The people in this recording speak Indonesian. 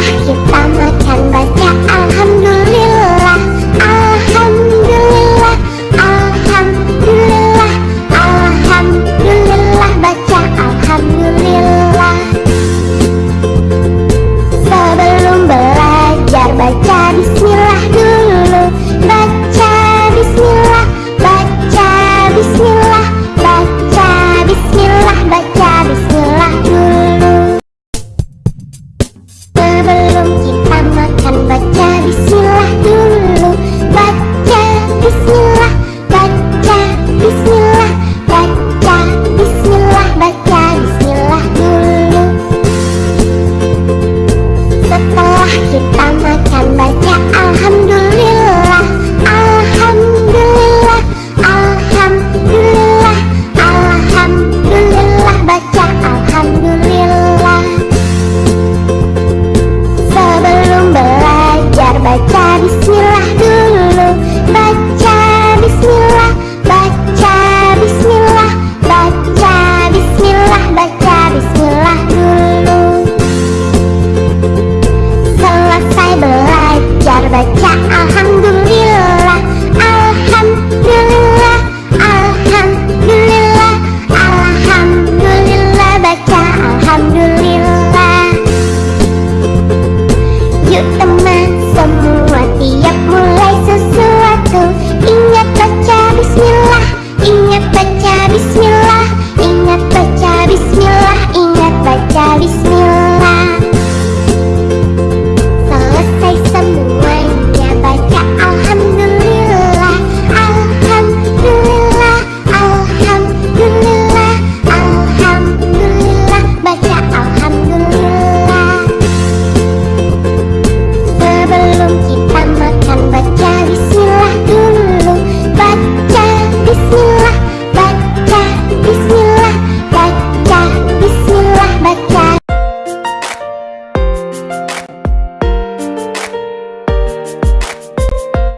也不。berteman semua tiap mulai